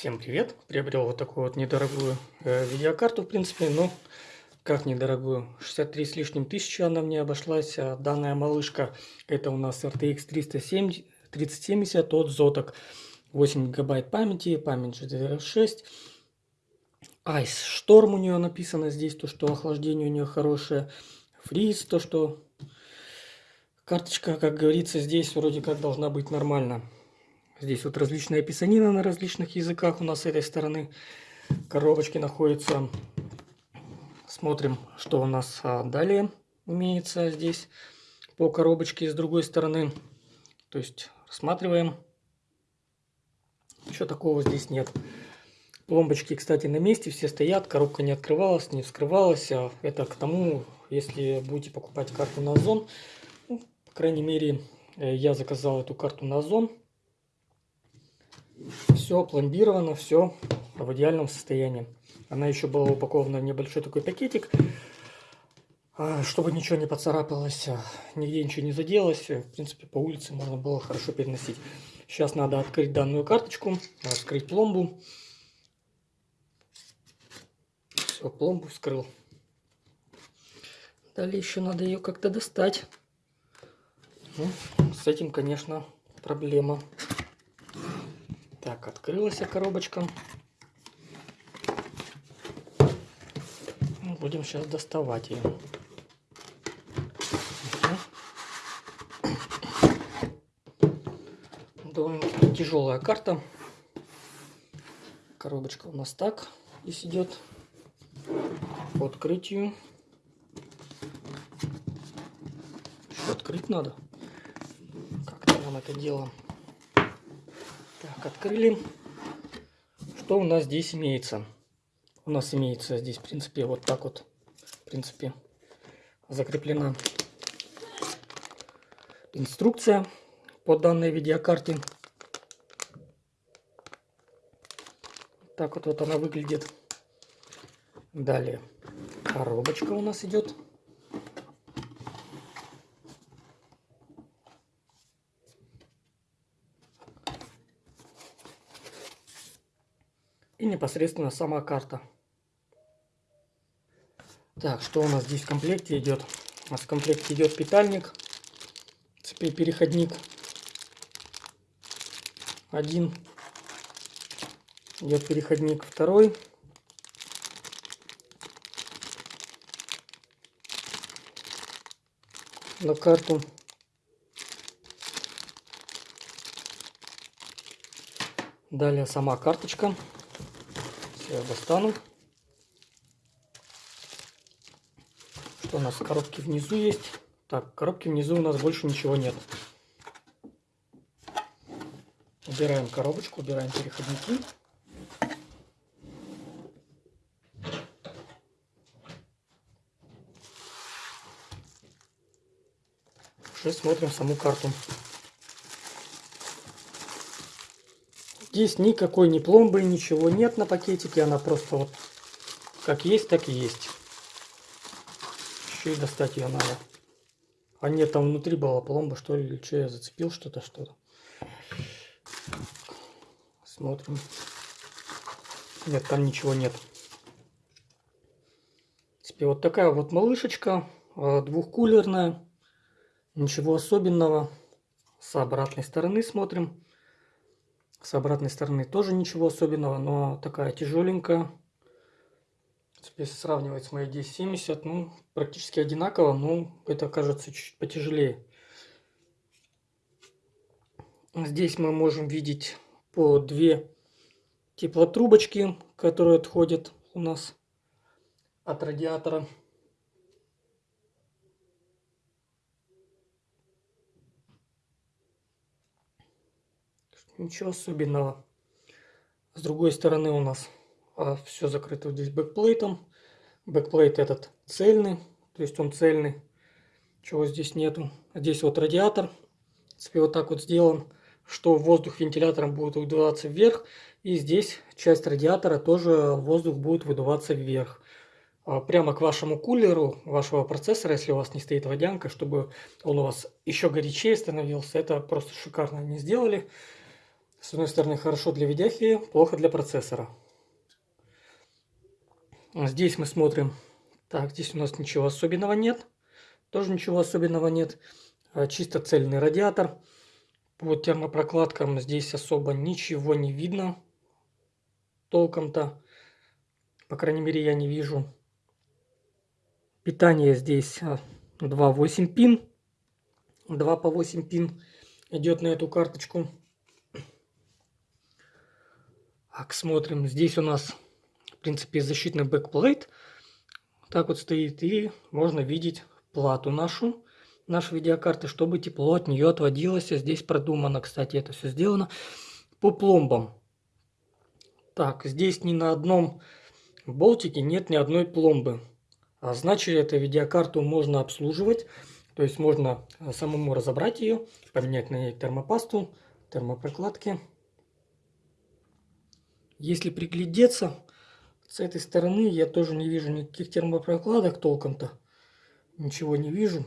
Всем привет! Приобрел вот такую вот недорогую э, видеокарту, в принципе, ну, как недорогую, 63 с лишним тысячи она мне обошлась. А данная малышка, это у нас RTX 370, 3070 от Zotac, 8 гигабайт памяти, память GDDR6. Ice Storm у нее написано здесь, то, что охлаждение у нее хорошее. Freeze, то, что карточка, как говорится, здесь вроде как должна быть нормально. Здесь вот различная писанина на различных языках у нас с этой стороны. Коробочки находятся. Смотрим, что у нас а, далее имеется здесь по коробочке с другой стороны. То есть рассматриваем. Ничего такого здесь нет. Пломбочки, кстати, на месте, все стоят, коробка не открывалась, не вскрывалась. А это к тому, если будете покупать карту на Озон, ну, по крайней мере, э, я заказал эту карту на Озон. Все пломбировано, все в идеальном состоянии. Она еще была упакована в небольшой такой пакетик, а, чтобы ничего не поцарапалось, а, нигде ничего не заделось. В принципе, по улице можно было хорошо переносить. Сейчас надо открыть данную карточку, открыть пломбу. Все, пломбу вскрыл. Далее еще надо ее как-то достать. Ну, с этим, конечно, проблема. Так, открылась коробочка. Ну, будем сейчас доставать ее. Довольно тяжелая карта. Коробочка у нас так здесь идет. По открытию. Еще открыть надо. Как-то нам это дело так, открыли. Что у нас здесь имеется? У нас имеется здесь, в принципе, вот так вот, в принципе, закреплена инструкция по данной видеокарте. Так вот, вот она выглядит. Далее коробочка у нас идет. И непосредственно сама карта. Так, что у нас здесь в комплекте идет? У нас в комплекте идет питальник, цепи переходник. Один идет переходник, второй. На карту. Далее сама карточка я достану. Что у нас в коробке внизу есть? Так, в коробке внизу у нас больше ничего нет. Убираем коробочку, убираем переходники. Уже смотрим саму карту. Здесь никакой ни пломбы, ничего нет на пакетике. Она просто вот как есть, так и есть. Еще и достать ее надо. А нет, там внутри была пломба, что ли, или что я зацепил что-то, что-то. Смотрим. Нет, там ничего нет. Теперь вот такая вот малышечка, а, двухкулерная. Ничего особенного. С обратной стороны смотрим. С обратной стороны тоже ничего особенного, но такая тяжеленькая. Если сравнивать с моей 1070, ну, практически одинаково, но это кажется чуть потяжелее. Здесь мы можем видеть по две теплотрубочки, которые отходят у нас от радиатора. Ничего особенного. С другой стороны у нас а, все закрыто здесь backplate ом. Backplate этот цельный, то есть он цельный. Чего здесь нету. Здесь вот радиатор. В принципе, вот так вот сделан, что воздух вентилятором будет выдуваться вверх. И здесь часть радиатора тоже воздух будет выдуваться вверх. А, прямо к вашему кулеру, вашего процессора, если у вас не стоит водянка, чтобы он у вас еще горячее становился. Это просто шикарно они сделали. С одной стороны, хорошо для видяхи, плохо для процессора. Здесь мы смотрим. Так, здесь у нас ничего особенного нет. Тоже ничего особенного нет. А, чисто цельный радиатор. По термопрокладкам здесь особо ничего не видно. Толком-то. По крайней мере, я не вижу. Питание здесь 2.8 а, пин. 2 по 8 пин идет на эту карточку. Так, смотрим. Здесь у нас, в принципе, защитный backplate. Так вот стоит. И можно видеть плату нашу, нашей видеокарты, чтобы тепло от нее отводилось. Здесь продумано, кстати, это все сделано по пломбам. Так, здесь ни на одном болтике нет ни одной пломбы. А значит, эту видеокарту можно обслуживать. То есть можно самому разобрать ее, поменять на ней термопасту, термопрокладки. Если приглядеться, с этой стороны я тоже не вижу никаких термопрокладок толком-то. Ничего не вижу.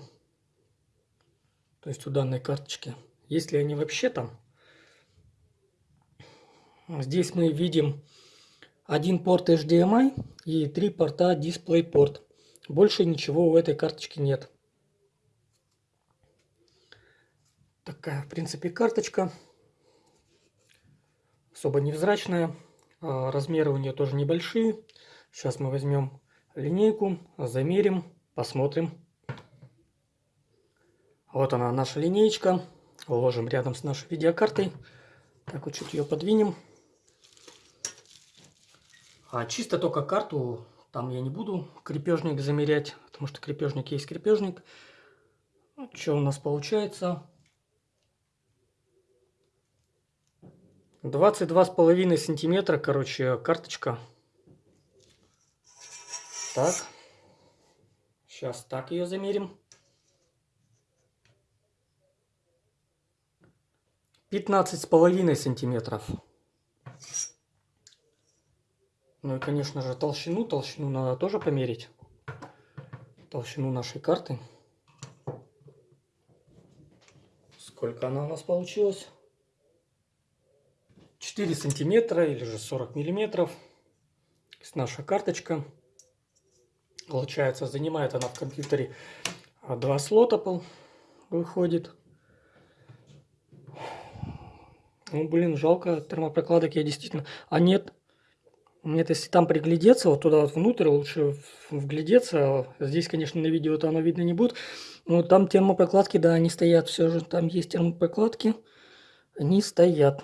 То есть у данной карточки. Если они вообще там. Здесь мы видим один порт HDMI и три порта DisplayPort. Больше ничего у этой карточки нет. Такая, в принципе, карточка. Особо невзрачная. А, размеры у нее тоже небольшие. Сейчас мы возьмем линейку, замерим, посмотрим. Вот она, наша линеечка. Уложим рядом с нашей видеокартой. Так вот чуть ее подвинем. А чисто только карту, там я не буду крепежник замерять, потому что крепежник есть крепежник. Что у нас получается? 22,5 сантиметра, короче, карточка. Так. Сейчас так ее замерим. 15,5 сантиметров. Ну и, конечно же, толщину. Толщину надо тоже померить. Толщину нашей карты. Сколько она у нас получилась? 4 сантиметра или же 40 миллиметров. Наша карточка. Получается, занимает она в компьютере два слота выходит. Ну, блин, жалко термопрокладок я действительно... А нет, нет, если там приглядеться, вот туда вот внутрь лучше вглядеться. Здесь, конечно, на видео-то оно видно не будет. Но там термопрокладки, да, они стоят все же. Там есть термопрокладки. Они стоят.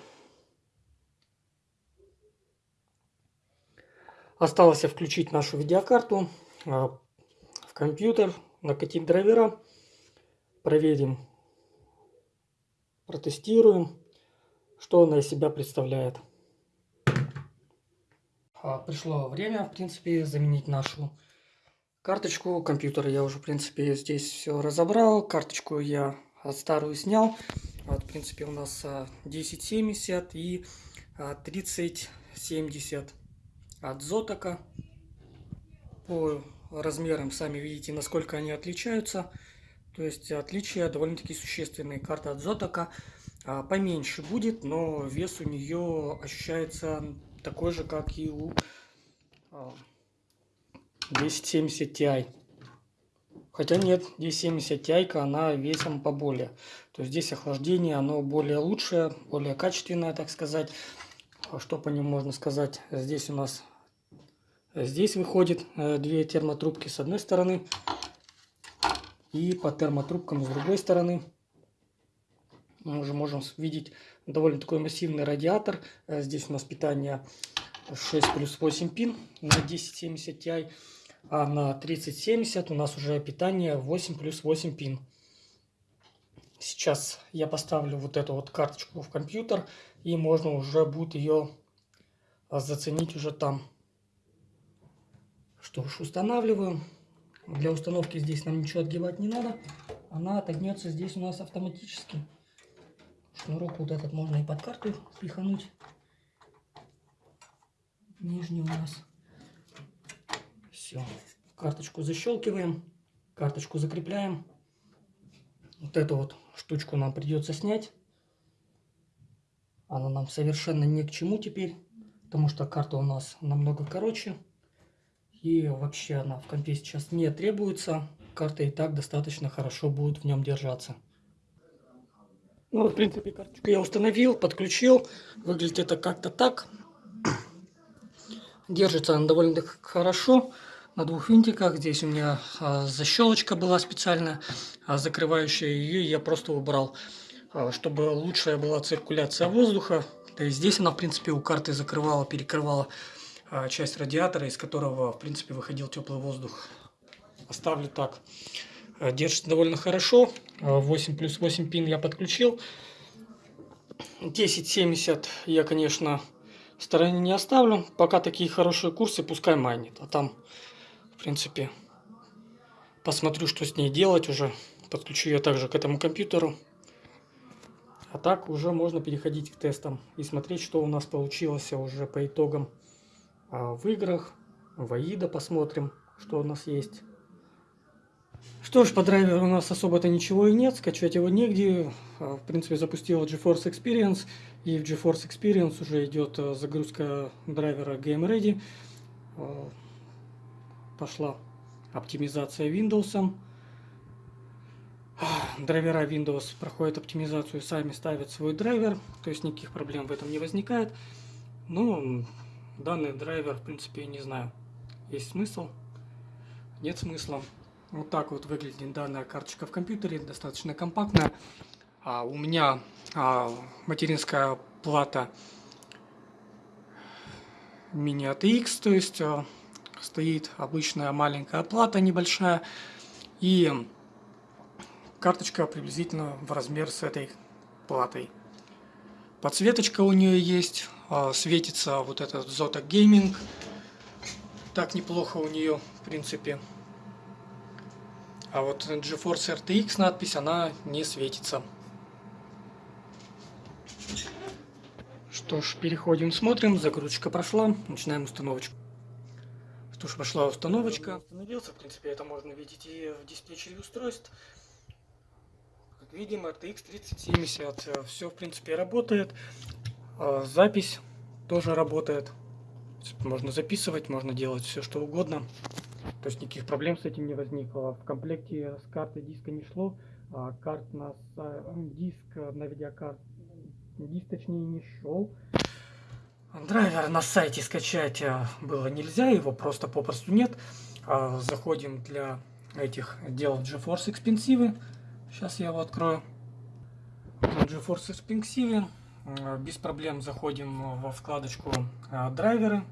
Осталось включить нашу видеокарту а, в компьютер, накатить драйвера, проверим, протестируем, что она из себя представляет. А, пришло время, в принципе, заменить нашу карточку компьютера. Я уже, в принципе, здесь все разобрал. Карточку я старую снял. Вот, в принципе, у нас 1070 а, и 3070 от Зотока. По размерам сами видите, насколько они отличаются. То есть отличия довольно-таки существенные. Карта от Зотока а, поменьше будет, но вес у нее ощущается такой же, как и у 1070 Ti. Хотя нет, 1070 Ti, она весом поболее. То есть здесь охлаждение, оно более лучшее, более качественное, так сказать. Что по нему можно сказать? Здесь у нас Здесь выходит э, две термотрубки с одной стороны и по термотрубкам с другой стороны. Мы уже можем видеть довольно такой массивный радиатор. Э, здесь у нас питание 6 плюс 8 пин на 1070 Ti, а на 3070 у нас уже питание 8 плюс 8 пин. Сейчас я поставлю вот эту вот карточку в компьютер, и можно уже будет ее заценить уже там. Что ж, устанавливаем. Для установки здесь нам ничего отгибать не надо. Она отогнется здесь у нас автоматически. Шнурок вот этот можно и под карту пихануть. Нижний у нас. Все. Карточку защелкиваем. Карточку закрепляем. Вот эту вот штучку нам придется снять. Она нам совершенно ни к чему теперь, потому что карта у нас намного короче. И вообще она в компе сейчас не требуется. Карта и так достаточно хорошо будет в нем держаться. Ну, в принципе, карточку я установил, подключил. Выглядит это как-то так. Держится она довольно хорошо на двух винтиках. Здесь у меня а, защелочка была специальная, а, закрывающая ее я просто убрал, а, чтобы лучшая была циркуляция воздуха. То есть здесь она, в принципе, у карты закрывала, перекрывала часть радиатора, из которого, в принципе, выходил теплый воздух. Оставлю так. А, держится довольно хорошо. 8 а, плюс 8 пин я подключил. 1070 я, конечно, в стороне не оставлю. Пока такие хорошие курсы, пускай майнит. А там в принципе, посмотрю, что с ней делать уже. Подключу ее также к этому компьютеру. А так уже можно переходить к тестам и смотреть, что у нас получилось уже по итогам а, в играх. В AIDA посмотрим, что у нас есть. Что ж, по драйверу у нас особо-то ничего и нет, скачать его негде. А, в принципе, запустила GeForce Experience, и в GeForce Experience уже идет а, загрузка драйвера Game Ready пошла оптимизация Windows. Драйвера Windows проходят оптимизацию, сами ставят свой драйвер, то есть никаких проблем в этом не возникает. Ну, данный драйвер, в принципе, не знаю, есть смысл, нет смысла. Вот так вот выглядит данная карточка в компьютере, достаточно компактная. А у меня а, материнская плата мини ATX, то есть а, стоит обычная маленькая плата небольшая и карточка приблизительно в размер с этой платой. Подсветочка у нее есть, светится вот этот Zotac Gaming. Так неплохо у нее, в принципе. А вот GeForce RTX надпись, она не светится. Что ж, переходим, смотрим. Загрузочка прошла. Начинаем установочку. Что ж, пошла установочка. Установился, в принципе, это можно видеть и в диспетчере устройств. Как видим, RTX 3070. Все, в принципе, работает. А, запись тоже работает. Можно записывать, можно делать все, что угодно. То есть никаких проблем с этим не возникло. В комплекте с картой диска не шло. А карт на диск на видеокарт диск точнее не шел. Драйвер на сайте скачать э, было нельзя, его просто попросту нет. А, заходим для этих дел GeForce Expensive. Сейчас я его открою. GeForce Expensive. Э, без проблем заходим во вкладочку э, драйверы.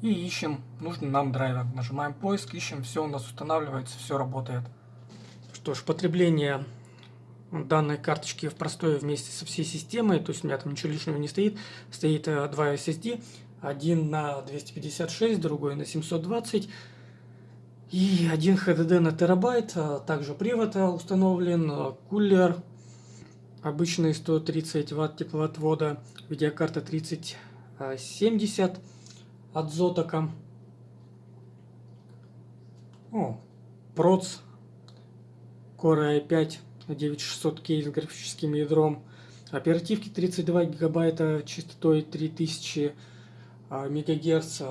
И ищем нужный нам драйвер. Нажимаем поиск, ищем, все у нас устанавливается, все работает. Что ж, потребление данной карточки в простое вместе со всей системой, то есть у меня там ничего лишнего не стоит, стоит э, два SSD, один на 256, другой на 720 и один HDD на терабайт, также привод установлен, кулер обычный 130 ватт теплоотвода, видеокарта 3070 от Zotac. О, проц Core i5 9600K с графическим ядром. Оперативки 32 гигабайта частотой 3000 а, мегагерц.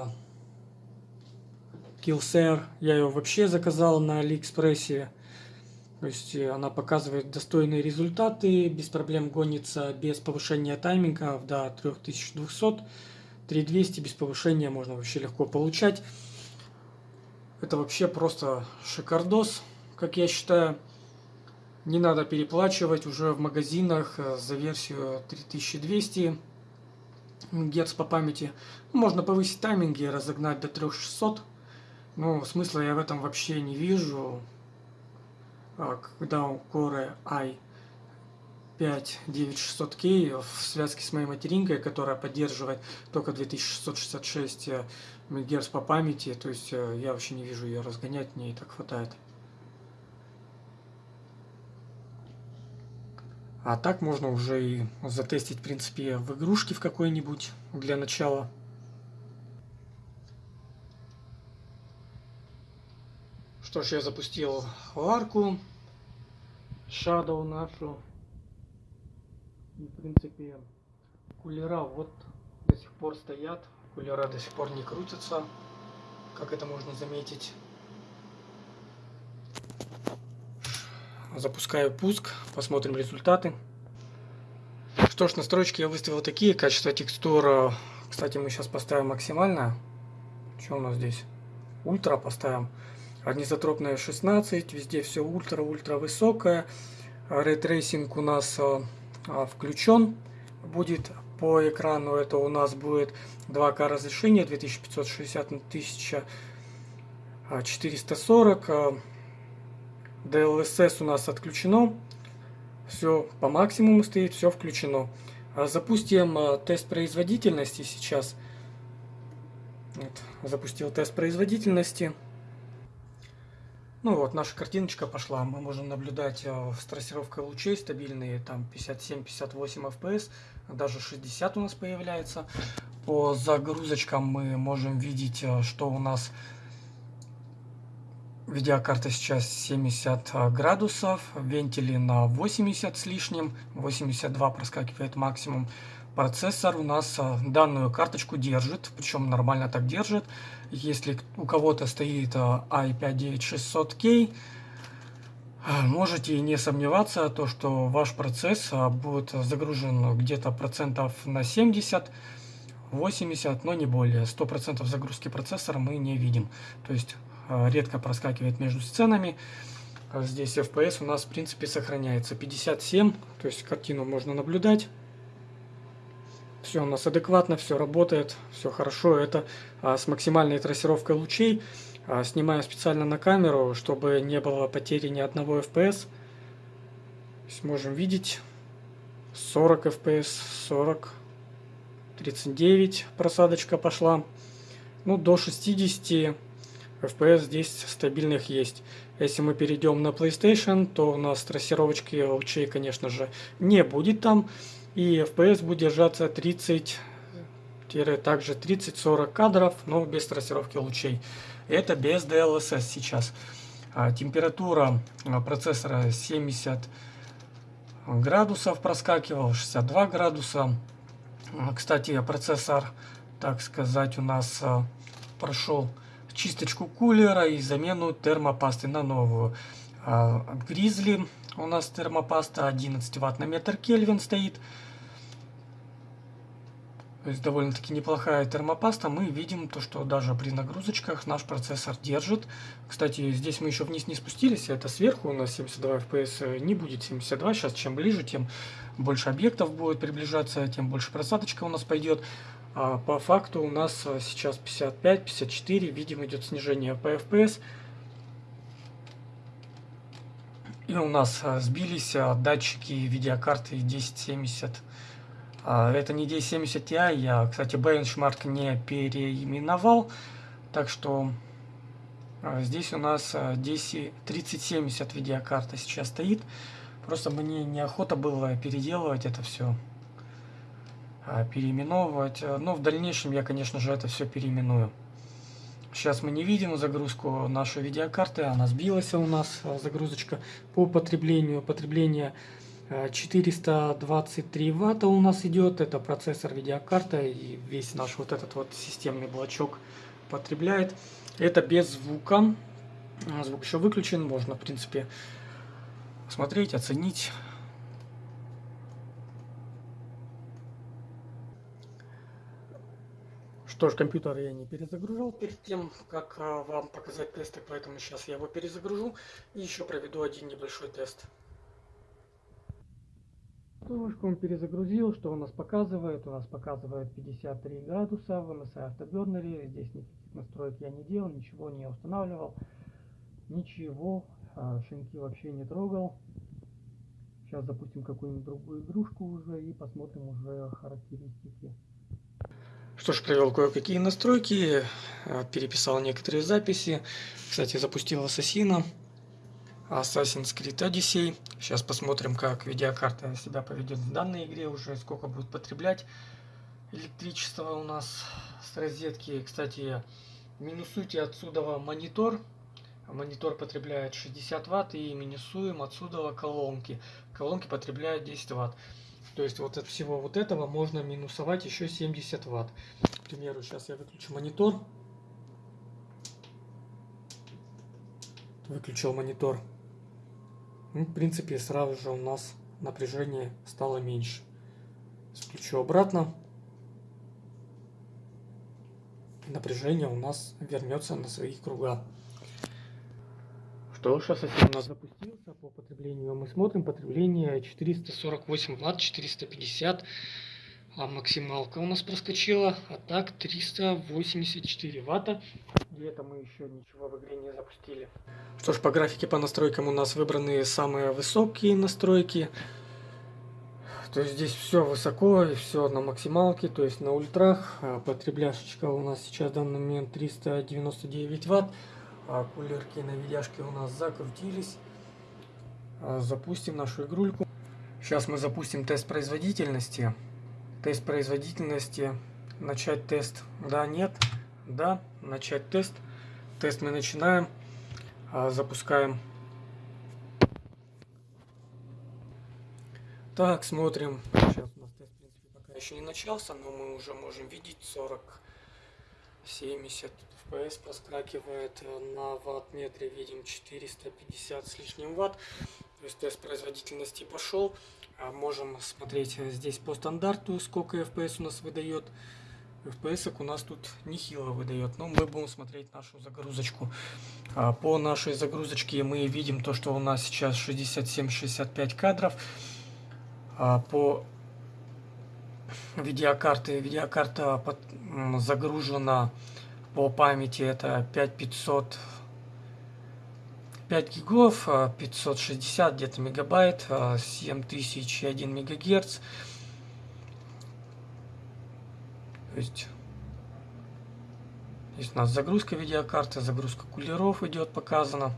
Killshare. Я ее вообще заказал на Алиэкспрессе. То есть э, она показывает достойные результаты, без проблем гонится без повышения тайминга до 3200. 3200 без повышения можно вообще легко получать. Это вообще просто шикардос, как я считаю. Не надо переплачивать уже в магазинах э, за версию 3200 Гц по памяти. Можно повысить тайминги, разогнать до 3600. Но смысла я в этом вообще не вижу. А, когда у Core i5 9600K в связке с моей материнкой, которая поддерживает только 2666 МГц по памяти, то есть э, я вообще не вижу ее разгонять, мне и так хватает. А так можно уже и затестить, в принципе, в игрушке в какой-нибудь для начала. Что я запустил арку, Shadow нашу. И, в принципе, кулера вот до сих пор стоят. Кулера до сих пор не крутятся, как это можно заметить. Запускаю пуск, посмотрим результаты. Что ж, настройки я выставил такие. Качество текстур, кстати, мы сейчас поставим максимальное. Что у нас здесь? Ультра поставим. Анизотропная 16, везде все ультра-ультра высокое. Ray tracing у нас а, а, включен будет по экрану. Это у нас будет 2К разрешение 2560 на 1440. DLSS у нас отключено. Все по максимуму стоит, все включено. А запустим тест производительности сейчас. Вот, запустил тест производительности. Ну вот, наша картиночка пошла. Мы можем наблюдать э, с трассировкой лучей стабильные, там 57-58 FPS, даже 60 у нас появляется. По загрузочкам мы можем видеть, э, что у нас видеокарта сейчас 70 э, градусов, вентили на 80 с лишним, 82 проскакивает максимум. Процессор у нас данную карточку держит, причем нормально так держит. Если у кого-то стоит i5-9600K, можете не сомневаться, то, что ваш процесс будет загружен где-то процентов на 70, 80, но не более. 100% загрузки процессора мы не видим. То есть редко проскакивает между сценами. Здесь FPS у нас в принципе сохраняется 57, то есть картину можно наблюдать. Все у нас адекватно, все работает, все хорошо. Это а, с максимальной трассировкой лучей. А, снимаю специально на камеру, чтобы не было потери ни одного FPS. Можем видеть 40 FPS, 40, 39 просадочка пошла. Ну, до 60 FPS здесь стабильных есть. Если мы перейдем на PlayStation, то у нас трассировочки лучей, конечно же, не будет там и FPS будет держаться 30 также 30-40 кадров, но без трассировки лучей. Это без DLSS сейчас. А, температура а, процессора 70 градусов проскакивал, 62 градуса. А, кстати, процессор, так сказать, у нас прошел чисточку кулера и замену термопасты на новую. От Grizzly у нас термопаста 11 ватт на метр Кельвин стоит. То есть довольно-таки неплохая термопаста. Мы видим то, что даже при нагрузочках наш процессор держит. Кстати, здесь мы еще вниз не спустились. Это сверху у нас 72 FPS не будет 72. Сейчас чем ближе, тем больше объектов будет приближаться, тем больше просадочка у нас пойдет. А по факту у нас сейчас 55-54. Видим, идет снижение по FPS. И у нас сбились датчики видеокарты 1070 а, это не D70 Ti, я, кстати, бенчмарк не переименовал, так что а, здесь у нас DC 3070 видеокарта сейчас стоит. Просто мне неохота было переделывать это все, а, переименовывать. Но в дальнейшем я, конечно же, это все переименую. Сейчас мы не видим загрузку нашей видеокарты, она сбилась у нас, загрузочка по потреблению. Потребление 423 ватта у нас идет, это процессор видеокарта и весь наш вот этот вот системный блочок потребляет. Это без звука, звук еще выключен, можно в принципе смотреть, оценить. Что ж, компьютер я не перезагружал перед тем, как а, вам показать тесты, поэтому сейчас я его перезагружу и еще проведу один небольшой тест. Флешку он перезагрузил, что у нас показывает? У нас показывает 53 градуса в MSI автобернере. Здесь никаких настроек я не делал, ничего не устанавливал. Ничего, а, шинки вообще не трогал. Сейчас запустим какую-нибудь другую игрушку уже и посмотрим уже характеристики. Что ж, провел кое-какие настройки, а, переписал некоторые записи. Кстати, запустил Ассасина. Assassin's Creed Odyssey. Сейчас посмотрим, как видеокарта себя поведет в данной игре уже, сколько будет потреблять электричество у нас с розетки. Кстати, минусуйте отсюда монитор. Монитор потребляет 60 ватт и минусуем отсюда колонки. Колонки потребляют 10 ватт. То есть вот от всего вот этого можно минусовать еще 70 ватт. К примеру, сейчас я выключу монитор. Выключил монитор. Ну, в принципе, сразу же у нас напряжение стало меньше. Включу обратно. Напряжение у нас вернется на свои круга. Что, сейчас у нас запустился по потреблению. Мы смотрим потребление 448 ватт, 450 а максималка у нас проскочила, а так 384 ватта. И это мы еще ничего в игре не запустили. Что ж, по графике, по настройкам у нас выбраны самые высокие настройки. То есть здесь все высоко и все на максималке, то есть на ультрах. А потребляшечка у нас сейчас в данный момент 399 ватт. А кулерки на видяшке у нас закрутились. А запустим нашу игрульку. Сейчас мы запустим тест производительности. Тест производительности. Начать тест. Да, нет. Да, начать тест. Тест мы начинаем. А, запускаем. Так, смотрим. Сейчас у нас тест, в принципе, пока еще не начался, но мы уже можем видеть 40, 70 FPS проскакивает. На ватт-метре видим 450 с лишним ватт. То есть тест производительности пошел. А можем смотреть здесь по стандарту, сколько FPS у нас выдает. FPS у нас тут нехило выдает, но мы будем смотреть нашу загрузочку. А по нашей загрузочке мы видим то, что у нас сейчас 67-65 кадров. А по видеокарте, видеокарта загружена по памяти это 5500 5 гигов, 560 где-то мегабайт, 7001 мегагерц. То есть Здесь у нас загрузка видеокарты, загрузка кулеров идет показана.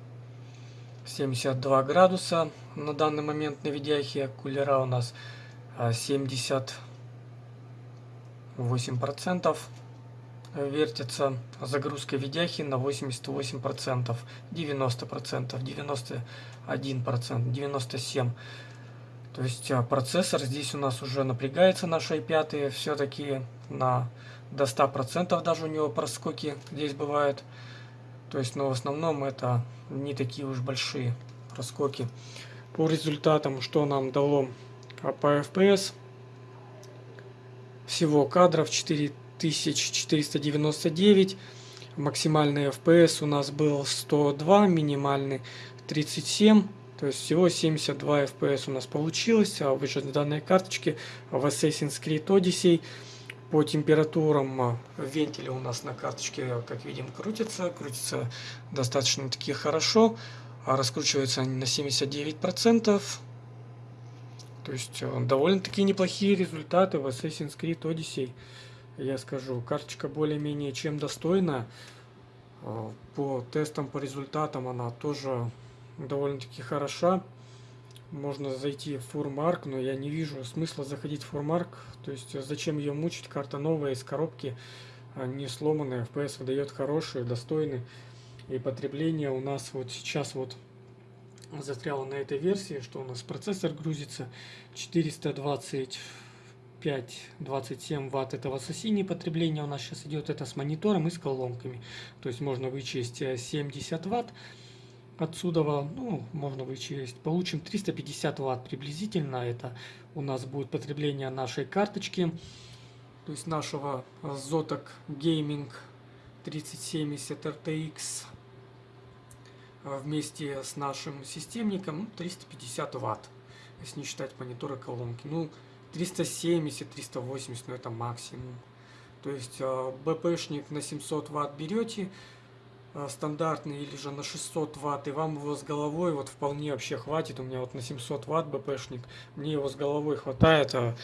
72 градуса на данный момент на видяхе. Кулера у нас 78% вертится. Загрузка видяхи на 88%, 90%, 91%, 97%. То есть а, процессор здесь у нас уже напрягается на i5, все-таки на до 100% даже у него проскоки здесь бывают. То есть, но в основном это не такие уж большие проскоки. По результатам, что нам дало по FPS, всего кадров 4499, максимальный FPS у нас был 102, минимальный 37, то есть всего 72 FPS у нас получилось а в данной карточке в Assassin's Creed Odyssey. По температурам а, вентили у нас на карточке, как видим, крутятся. Крутятся достаточно таки хорошо. А раскручиваются они на 79%. То есть а, довольно-таки неплохие результаты в Assassin's Creed Odyssey. Я скажу, карточка более-менее чем достойна. А, по тестам, по результатам она тоже довольно-таки хороша можно зайти в фурмарк, но я не вижу смысла заходить в фурмарк. То есть зачем ее мучить? Карта новая из коробки, а не сломанная. FPS выдает хороший, достойный. И потребление у нас вот сейчас вот застряло на этой версии, что у нас процессор грузится 425 27 ватт это в Ассасине потребление у нас сейчас идет это с монитором и с колонками то есть можно вычесть 70 ватт Отсюда ну, можно вычесть. Получим 350 ватт приблизительно. Это у нас будет потребление нашей карточки. То есть нашего Zotac Gaming 3070 RTX вместе с нашим системником 350 ну, ватт. Если не считать мониторы колонки. Ну, 370, 380, ну это максимум. То есть э, БПшник на 700 ватт берете, Э, стандартный или же на 600 ватт, и вам его с головой вот вполне вообще хватит. У меня вот на 700 ватт БПшник, мне его с головой хватает. А